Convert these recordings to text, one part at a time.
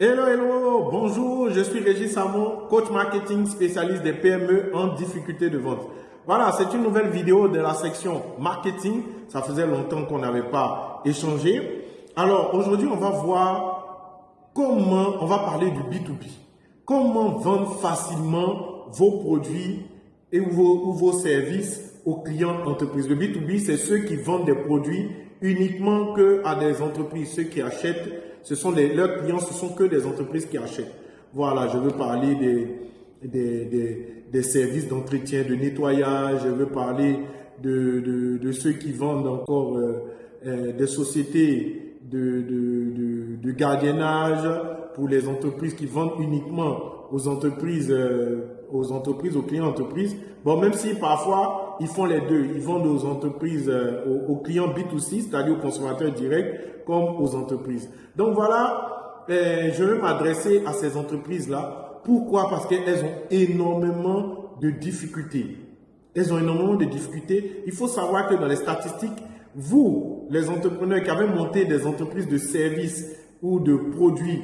Hello, hello, bonjour, je suis Régis Samon, coach marketing spécialiste des PME en difficulté de vente. Voilà, c'est une nouvelle vidéo de la section marketing. Ça faisait longtemps qu'on n'avait pas échangé. Alors, aujourd'hui, on va voir comment, on va parler du B2B. Comment vendre facilement vos produits et vos, vos services aux clients d'entreprise. Le B2B, c'est ceux qui vendent des produits uniquement que à des entreprises. Ceux qui achètent, ce sont leurs clients, ce sont que des entreprises qui achètent. Voilà, je veux parler des, services d'entretien, de nettoyage, je veux parler de, ceux qui vendent encore euh, euh, des sociétés de, gardiennage pour les entreprises qui vendent uniquement aux entreprises, euh, aux entreprises, aux clients entreprises. Bon, même si parfois ils font les deux, ils vendent aux entreprises, aux, clients B2C, c'est-à-dire aux consommateurs directs, comme aux entreprises. Donc voilà, je veux m'adresser à ces entreprises-là pourquoi? Parce qu'elles ont énormément de difficultés. Elles ont énormément de difficultés. Il faut savoir que dans les statistiques, vous, les entrepreneurs qui avez monté des entreprises de services ou de produits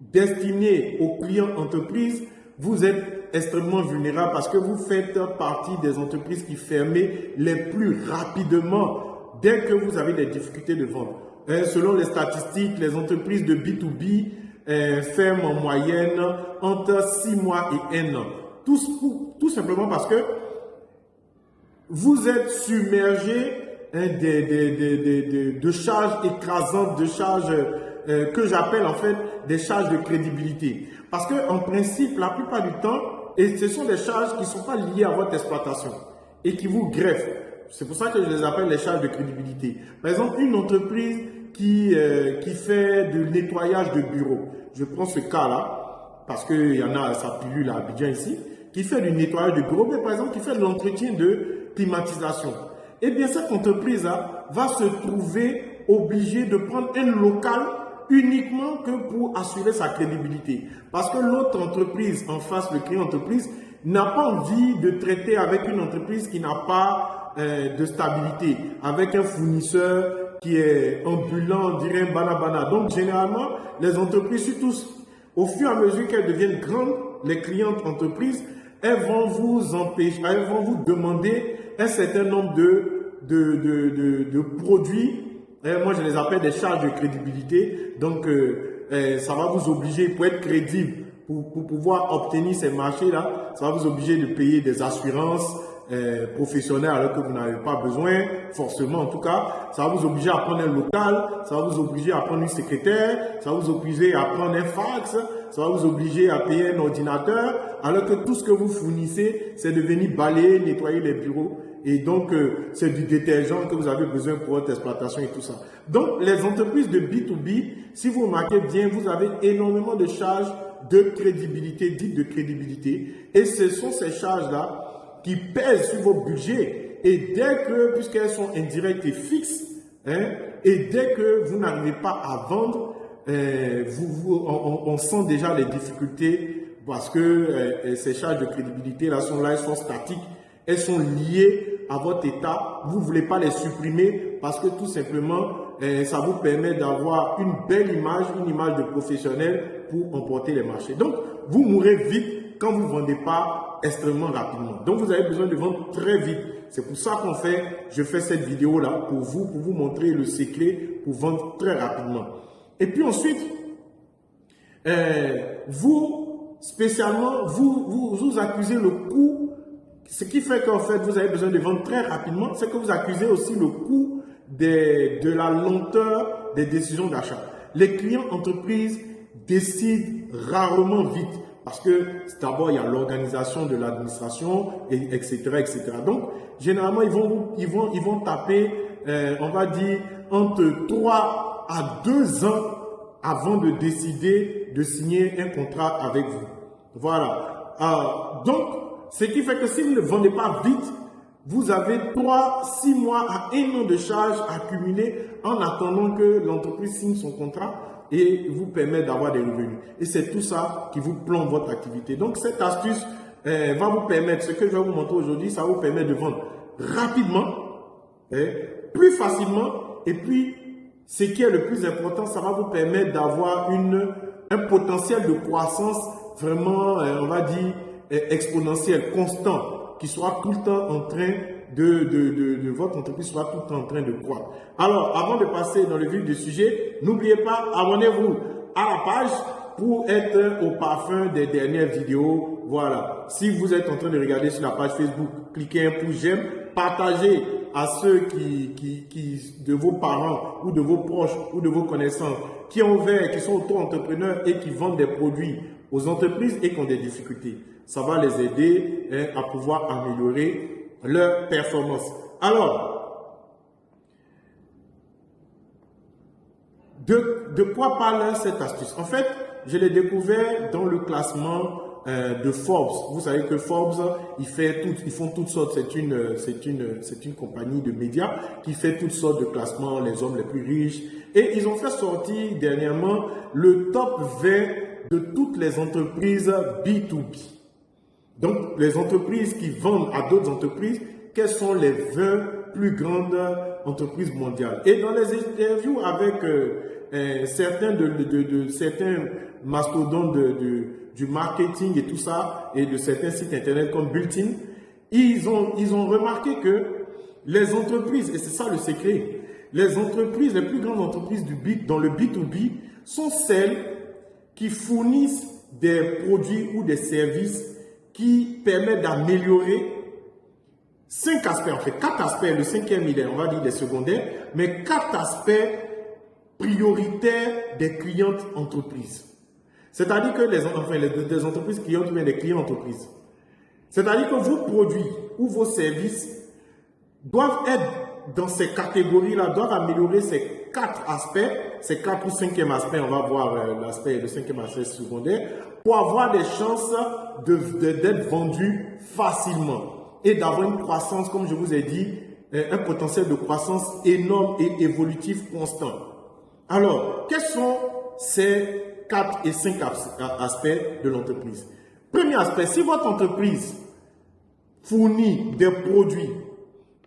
destinés aux clients entreprises, vous êtes extrêmement vulnérable parce que vous faites partie des entreprises qui ferment les plus rapidement dès que vous avez des difficultés de vente. Hein, selon les statistiques, les entreprises de B2B euh, ferme en moyenne entre 6 mois et 1 an. Tout, simplement parce que vous êtes submergé hein, de, de, charges écrasantes, de charges euh, que j'appelle en fait des charges de crédibilité. Parce que en principe, la plupart du temps, et ce sont des charges qui ne sont pas liées à votre exploitation et qui vous greffent. C'est pour ça que je les appelle les charges de crédibilité. Par exemple, une entreprise qui, euh, qui fait du nettoyage de bureaux. Je prends ce cas-là, parce qu'il y en a, ça pilule à Abidjan ici, qui fait du nettoyage de bureaux, mais par exemple qui fait de l'entretien de climatisation. Eh bien, cette entreprise-là va se trouver obligée de prendre un local uniquement que pour assurer sa crédibilité. Parce que l'autre entreprise en face, le client entreprise, n'a pas envie de traiter avec une entreprise qui n'a pas euh, de stabilité, avec un fournisseur qui est ambulant, on dirait banabana. Donc, généralement, les entreprises, surtout au fur et à mesure qu'elles deviennent grandes, les clientes entreprises, elles vont vous empêcher, elles vont vous demander un certain nombre de, de, de, de, produits. Et moi, je les appelle des charges de crédibilité. Donc, euh, euh, ça va vous obliger, pour être crédible, pour, pour pouvoir obtenir ces marchés-là, ça va vous obliger de payer des assurances, euh, professionnel alors que vous n'avez pas besoin, forcément en tout cas, ça va vous obliger à prendre un local, ça va vous obliger à prendre une secrétaire, ça va vous obliger à prendre un fax, ça va vous obliger à payer un ordinateur, alors que tout ce que vous fournissez, c'est de venir balayer, nettoyer les bureaux. Et donc, euh, c'est du détergent que vous avez besoin pour votre exploitation et tout ça. Donc, les entreprises de B2B, si vous remarquez bien, vous avez énormément de charges de crédibilité, dites de crédibilité. Et ce sont ces charges-là qui pèsent sur vos budgets. Et dès que, puisqu'elles sont indirectes et fixes, hein, et dès que vous n'arrivez pas à vendre, euh, vous, on, sent déjà les difficultés parce que euh, ces charges de crédibilité là sont là, elles sont statiques, elles sont liées à votre état. Vous ne voulez pas les supprimer parce que tout simplement, euh, ça vous permet d'avoir une belle image, une image de professionnel pour emporter les marchés. Donc, vous mourrez vite quand vous ne vendez pas extrêmement rapidement. Donc, vous avez besoin de vendre très vite. C'est pour ça qu'on fait, je fais cette vidéo-là pour vous, pour vous montrer le secret pour vendre très rapidement. Et puis ensuite, euh, vous, spécialement, vous, vous, accusez le coût. Ce qui fait qu'en fait, vous avez besoin de vendre très rapidement, c'est que vous accusez aussi le coût de la lenteur des décisions d'achat. Les clients entreprises décident rarement vite. Parce que d'abord, il y a l'organisation de l'administration, etc., etc. Donc, généralement, ils vont, ils vont, ils vont taper, euh, on va dire, entre 3 à 2 ans avant de décider de signer un contrat avec vous. Voilà. Donc, ce qui fait que si vous ne vendez pas vite, vous avez 3, 6 mois à 1 an de charges accumulées en attendant que l'entreprise signe son contrat et vous permet d'avoir des revenus. Et c'est tout ça qui vous plombe votre activité. Donc cette astuce euh, va vous permettre, ce que je vais vous montrer aujourd'hui, ça vous permet de vendre rapidement, hein, plus facilement et puis ce qui est le plus important, ça va vous permettre d'avoir un potentiel de croissance vraiment, euh, on va dire, euh, exponentiel, constant, qui soit tout le temps en train de, de, votre entreprise soit tout en train de croître. Alors, avant de passer dans le vif du sujet, n'oubliez pas, abonnez-vous à la page pour être au parfum des dernières vidéos. Voilà. Si vous êtes en train de regarder sur la page Facebook, cliquez un pouce j'aime, partagez à ceux qui, qui, qui, de vos parents ou de vos proches ou de vos connaissances qui ont ouvert, qui sont auto-entrepreneurs et qui vendent des produits aux entreprises et qui ont des difficultés. Ça va les aider hein, à pouvoir améliorer leur performance. Alors, de, quoi parle cette astuce? En fait, je l'ai découvert dans le classement euh, de Forbes. Vous savez que Forbes, ils font toutes sortes. C'est une, une, c'est une compagnie de médias qui fait toutes sortes de classements, les hommes les plus riches. Et ils ont fait sortir dernièrement le top 20 de toutes les entreprises B2B. Donc, les entreprises qui vendent à d'autres entreprises, quelles sont les 20 plus grandes entreprises mondiales? Et dans les interviews avec euh, euh, certains de, certains mastodontes du marketing et tout ça, et de certains sites internet comme Bulletin, ils ont, ils ont remarqué que les entreprises, et c'est ça le secret, les entreprises, les plus grandes entreprises du B, dans le B2B sont celles qui fournissent des produits ou des services qui permettent d'améliorer cinq aspects, en fait, quatre aspects, le cinquième il est, on va dire, des secondaires, mais quatre aspects prioritaires des clientes entreprises. C'est-à-dire que les, enfin, les, entreprises clientes bien des clients entreprises. C'est-à-dire que vos produits ou vos services doivent être dans ces catégories-là, doivent améliorer ces quatre aspects, ces quatre ou cinquième aspect, on va voir euh, l'aspect, le cinquième aspect secondaire, pour avoir des chances d'être de, vendus facilement et d'avoir une croissance, comme je vous ai dit, euh, un potentiel de croissance énorme et évolutif constant. Alors, quels sont ces 4 et 5 aspects de l'entreprise? Premier aspect, si votre entreprise fournit des produits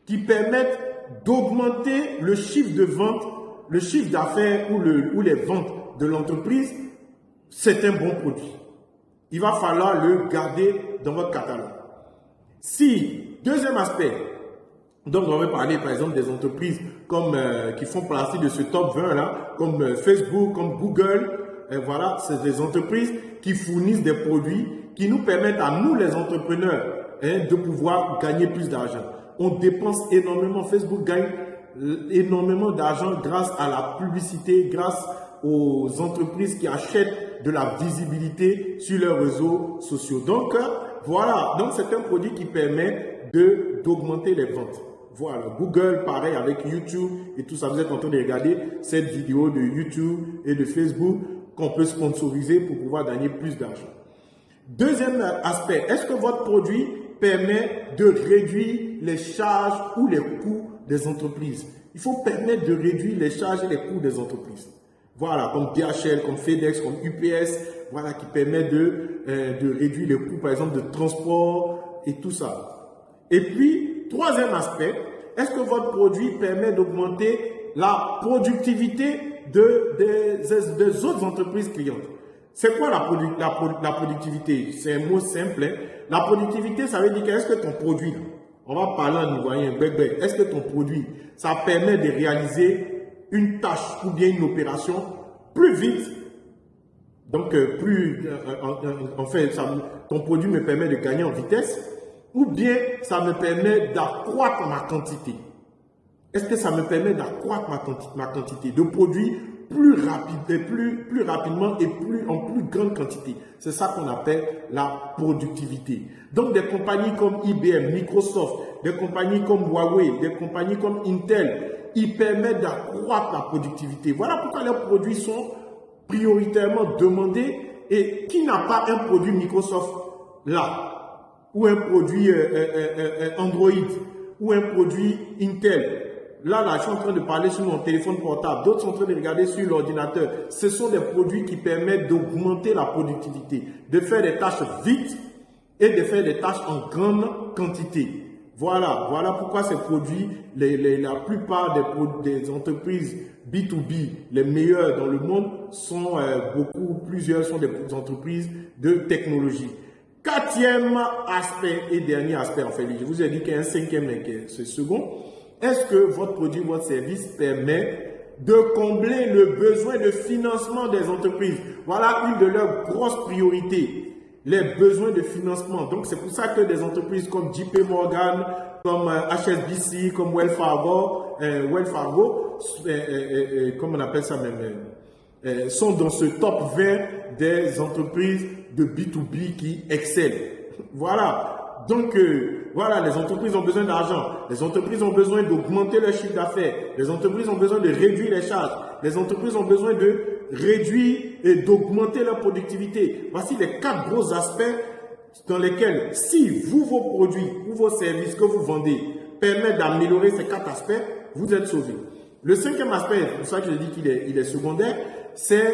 qui permettent d'augmenter le chiffre de vente, le chiffre d'affaires ou, les ventes de l'entreprise, c'est un bon produit. Il va falloir le garder dans votre catalogue. Si, deuxième aspect, donc on va parler par exemple des entreprises comme, euh, qui font partie de ce top 20 là, comme euh, Facebook, comme Google, et voilà, c'est des entreprises qui fournissent des produits qui nous permettent à nous, les entrepreneurs, hein, de pouvoir gagner plus d'argent. On dépense énormément. Facebook gagne énormément d'argent grâce à la publicité, grâce aux entreprises qui achètent de la visibilité sur leurs réseaux sociaux. Donc, voilà. Donc, c'est un produit qui permet d'augmenter les ventes. Voilà, Google, pareil avec YouTube et tout ça. Vous êtes en train de regarder cette vidéo de YouTube et de Facebook qu'on peut sponsoriser pour pouvoir gagner plus d'argent. Deuxième aspect, est-ce que votre produit permet de réduire les charges ou les coûts des entreprises Il faut permettre de réduire les charges et les coûts des entreprises. Voilà, comme DHL, comme FedEx, comme UPS, voilà, qui permet de, euh, de réduire les coûts, par exemple, de transport et tout ça. Et puis, troisième aspect, est-ce que votre produit permet d'augmenter la productivité de, des, autres entreprises clientes? C'est quoi la, productivité? C'est un mot simple. Hein. La productivité, ça veut dire qu'est-ce que ton produit, on va parler en ivoirien, est-ce que ton produit, ça permet de réaliser une tâche ou bien une opération plus vite? Donc, euh, plus, euh, en, fait, ton produit me permet de gagner en vitesse, ou bien ça me permet d'accroître ma quantité? Est-ce que ça me permet d'accroître ma, quantité de produits plus, rapide, plus, plus rapidement et plus, en plus grande quantité C'est ça qu'on appelle la productivité. Donc des compagnies comme IBM, Microsoft, des compagnies comme Huawei, des compagnies comme Intel, ils permettent d'accroître la productivité. Voilà pourquoi leurs produits sont prioritairement demandés et qui n'a pas un produit Microsoft là, ou un produit euh, euh, euh, Android, ou un produit Intel, Là, là, je suis en train de parler sur mon téléphone portable. D'autres sont en train de regarder sur l'ordinateur. Ce sont des produits qui permettent d'augmenter la productivité, de faire des tâches vite et de faire des tâches en grande quantité. Voilà, voilà pourquoi ces produits, la plupart des, entreprises B2B, les meilleures dans le monde, sont euh, beaucoup, plusieurs sont des entreprises de technologie. Quatrième aspect et dernier aspect, en fait, je vous ai dit qu'il y a un cinquième et ce second. Est-ce que votre produit, votre service permet de combler le besoin de financement des entreprises? Voilà une de leurs grosses priorités les besoins de financement. Donc, c'est pour ça que des entreprises comme JP Morgan, comme HSBC, euh, comme Wells Fargo, euh, Wells Fargo, euh, comme on appelle ça même, sont dans ce top 20 des entreprises de B2B qui excellent. Voilà. Donc, voilà, les entreprises ont besoin d'argent. Les entreprises ont besoin d'augmenter leur chiffre d'affaires. Les entreprises ont besoin de réduire les charges. Les entreprises ont besoin de réduire et d'augmenter leur productivité. Voici les quatre gros aspects dans lesquels, si vous, vos produits ou vos services que vous vendez permettent d'améliorer ces quatre aspects, vous êtes sauvé. Le cinquième aspect, c'est pour ça que je dis qu'il est, est secondaire, c'est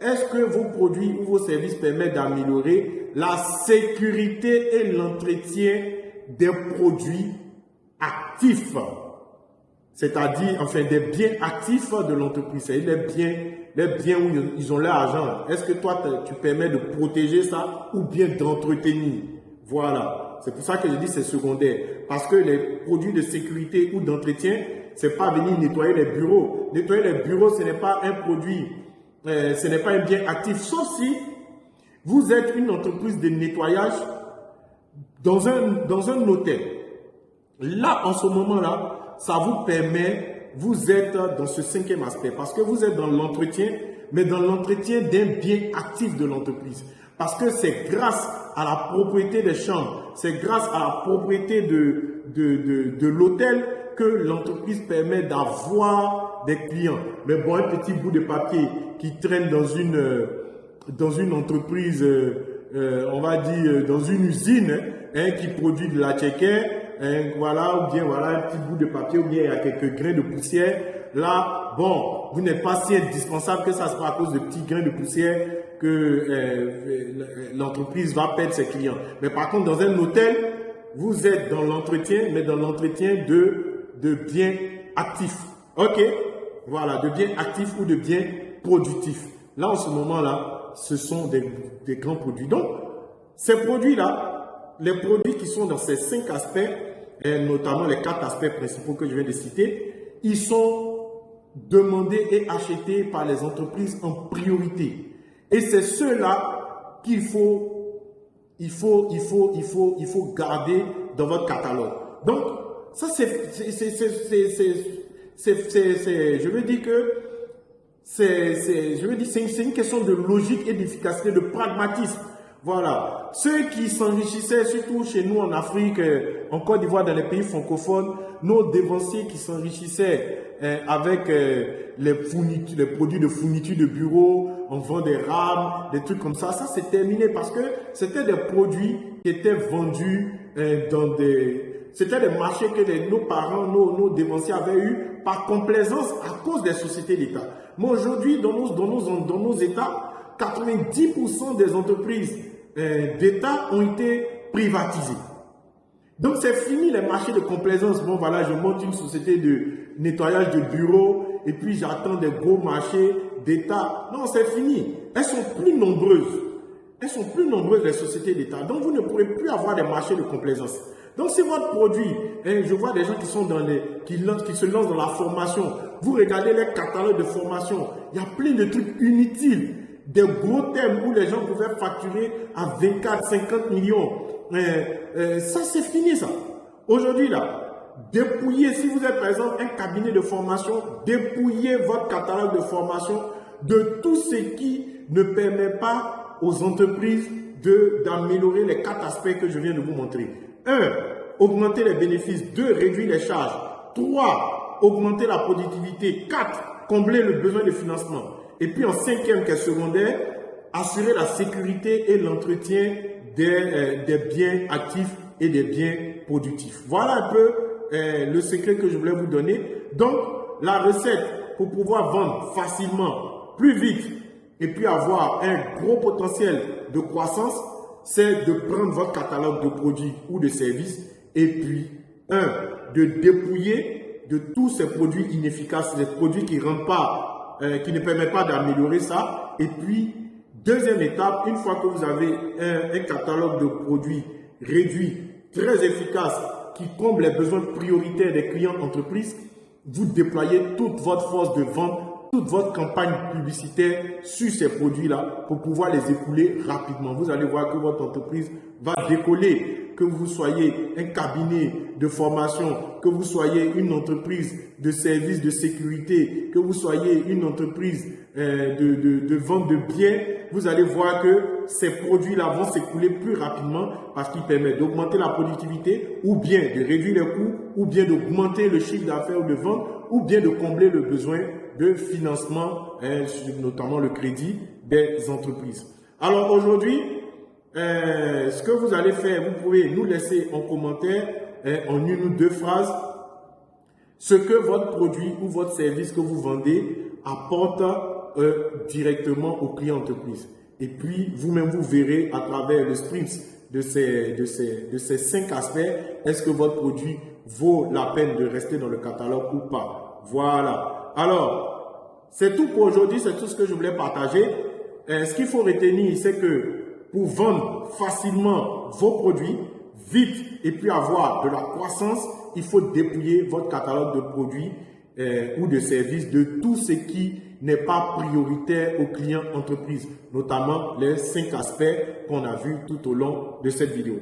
est-ce que vos produits ou vos services permettent d'améliorer la sécurité et l'entretien des produits actifs c'est-à-dire, enfin, des biens actifs de l'entreprise, c'est-à-dire les biens, les biens où ils ont leur argent. Est-ce que toi, tu permets de protéger ça ou bien d'entretenir? Voilà. C'est pour ça que je dis c'est secondaire. Parce que les produits de sécurité ou d'entretien, c'est pas venir nettoyer les bureaux. Nettoyer les bureaux, ce n'est pas un produit, euh, ce n'est pas un bien actif, sauf si vous êtes une entreprise de nettoyage dans un, dans un hôtel. Là, en ce moment-là, ça vous permet, vous êtes dans ce cinquième aspect, parce que vous êtes dans l'entretien, mais dans l'entretien d'un bien actif de l'entreprise. Parce que c'est grâce à la propriété des chambres, c'est grâce à la propriété de, de, de, de l'hôtel que l'entreprise permet d'avoir des clients. Mais bon, un petit bout de papier qui traîne dans une, dans une entreprise, euh, on va dire, dans une usine hein, qui produit de la tchéquette, voilà, ou bien voilà un petit bout de papier, ou bien il y a quelques grains de poussière. Là, bon, vous n'êtes pas si indispensable que ça soit à cause de petits grains de poussière que euh, l'entreprise va perdre ses clients. Mais par contre, dans un hôtel, vous êtes dans l'entretien, mais dans l'entretien de, de biens actifs. OK? Voilà, de biens actifs ou de biens productifs. Là, en ce moment-là, ce sont des, grands produits. Donc, ces produits-là, les produits qui sont dans ces cinq aspects, et notamment les quatre aspects principaux que je viens de citer, ils sont demandés et achetés par les entreprises en priorité. Et c'est ceux-là qu'il faut, il faut, il faut, il faut, il faut garder dans votre catalogue. Donc, ça c'est, je veux dire que c'est, je veux dire, c'est une question de logique et d'efficacité, de pragmatisme. Voilà. Ceux qui s'enrichissaient, surtout chez nous en Afrique, euh, en Côte d'Ivoire, dans les pays francophones, nos dévanciers qui s'enrichissaient euh, avec euh, les, les produits de fourniture de bureau, on vend des rames, des trucs comme ça. Ça, c'est terminé parce que c'était des produits qui étaient vendus dans des... C'était des marchés que nos parents, nos, nos dévanciers avaient eu par complaisance à cause des sociétés d'État. Mais aujourd'hui, dans nos, dans, nos, dans nos États, 90% des entreprises euh, d'État ont été privatisés. Donc c'est fini les marchés de complaisance. Bon voilà, je monte une société de nettoyage de bureaux et puis j'attends des gros marchés d'État. Non, c'est fini. Elles sont plus nombreuses. Elles sont plus nombreuses les sociétés d'État. Donc vous ne pourrez plus avoir des marchés de complaisance. Donc si votre produit, hein, je vois des gens qui sont dans les, qui, se lancent dans la formation. Vous regardez les catalogues de formation. Il y a plein de trucs inutiles des gros thèmes où les gens pouvaient facturer à 24, 50 millions. ça, c'est fini, ça. Aujourd'hui, là, dépouillez, si vous êtes par exemple un cabinet de formation, dépouillez votre catalogue de formation de tout ce qui ne permet pas aux entreprises d'améliorer les quatre aspects que je viens de vous montrer. 1. Augmenter les bénéfices. 2. Réduire les charges. 3. Augmenter la productivité. 4. Combler le besoin de financement. Et puis en cinquième qui est secondaire, assurer la sécurité et l'entretien des, euh, des, biens actifs et des biens productifs. Voilà un peu euh, le secret que je voulais vous donner. Donc, la recette pour pouvoir vendre facilement, plus vite, et puis avoir un gros potentiel de croissance, c'est de prendre votre catalogue de produits ou de services et puis un, de dépouiller de tous ces produits inefficaces, ces produits euh, qui ne permettent pas d'améliorer ça. Et puis, deuxième étape, une fois que vous avez un, catalogue de produits réduit, très efficace, qui comble les besoins prioritaires des clients d'entreprise, vous déployez toute votre force de vente toute votre campagne publicitaire sur ces produits-là pour pouvoir les écouler rapidement. Vous allez voir que votre entreprise va décoller que vous soyez un cabinet de formation, que vous soyez une entreprise de services de sécurité, que vous soyez une entreprise euh, de, de, vente de biens, vous allez voir que ces produits-là vont s'écouler plus rapidement parce qu'ils permettent d'augmenter la productivité ou bien de réduire les coûts ou bien d'augmenter le chiffre d'affaires ou de vente ou bien de combler le besoin de financement, hein, notamment le crédit des entreprises. Alors aujourd'hui, euh, ce que vous allez faire, vous pouvez nous laisser en commentaire, hein, en une ou deux phrases, ce que votre produit ou votre service que vous vendez apporte euh, directement au client entreprise. Et puis, vous-même, vous verrez à travers le sprint de ces, de ces, de ces cinq aspects, est-ce que votre produit vaut la peine de rester dans le catalogue ou pas. Voilà. Alors, c'est tout pour aujourd'hui, c'est tout ce que je voulais partager. Euh, ce qu'il faut retenir, c'est que pour vendre facilement vos produits, vite, et puis avoir de la croissance, il faut dépouiller votre catalogue de produits euh, ou de services de tout ce qui n'est pas prioritaire aux clients entreprises, notamment les cinq aspects qu'on a vus tout au long de cette vidéo.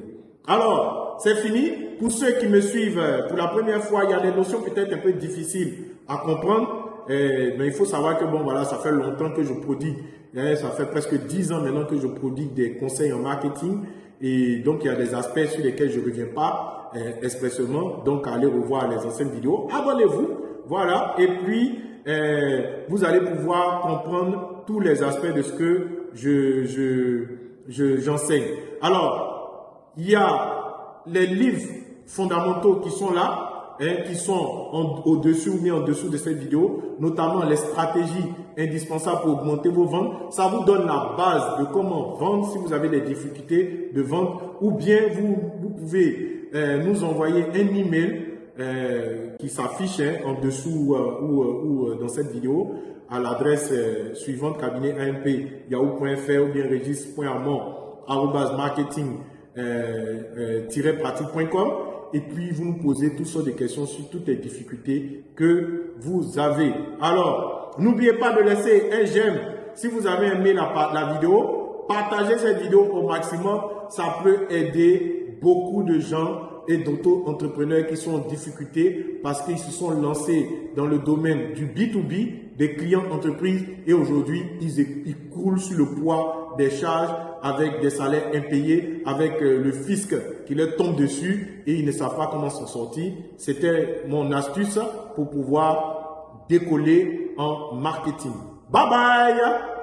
Alors, c'est fini. Pour ceux qui me suivent euh, pour la première fois, il y a des notions peut-être un peu difficiles à comprendre, euh, mais il faut savoir que bon, voilà, ça fait longtemps que je produis Hein, ça fait presque 10 ans maintenant que je produis des conseils en marketing. Et donc, il y a des aspects sur lesquels je ne reviens pas euh, expressément. Donc, allez revoir les anciennes vidéos. Abonnez-vous. Voilà. Et puis, euh, vous allez pouvoir comprendre tous les aspects de ce que je, j'enseigne. Alors, il y a les livres fondamentaux qui sont là. Hein, qui sont au-dessus ou mis en dessous de cette vidéo, notamment les stratégies indispensables pour augmenter vos ventes. Ça vous donne la base de comment vendre si vous avez des difficultés de vente ou bien vous, pouvez euh, nous envoyer un email euh, qui s'affiche hein, en dessous ou, euh, dans cette vidéo à l'adresse suivante cabinet amp yahoo.fr ou bien registre.amont marketing-pratique.com et puis vous nous posez toutes sortes de questions sur toutes les difficultés que vous avez. Alors, n'oubliez pas de laisser un j'aime si vous avez aimé la, la vidéo. Partagez cette vidéo au maximum, ça peut aider beaucoup de gens et d'auto-entrepreneurs qui sont en difficulté parce qu'ils se sont lancés dans le domaine du B2B, des clients entreprises et aujourd'hui, ils, ils coulent sur le poids des charges avec des salaires impayés, avec euh, le fisc qui leur tombe dessus et ils ne savent pas comment s'en sortir. C'était mon astuce pour pouvoir décoller en marketing. Bye bye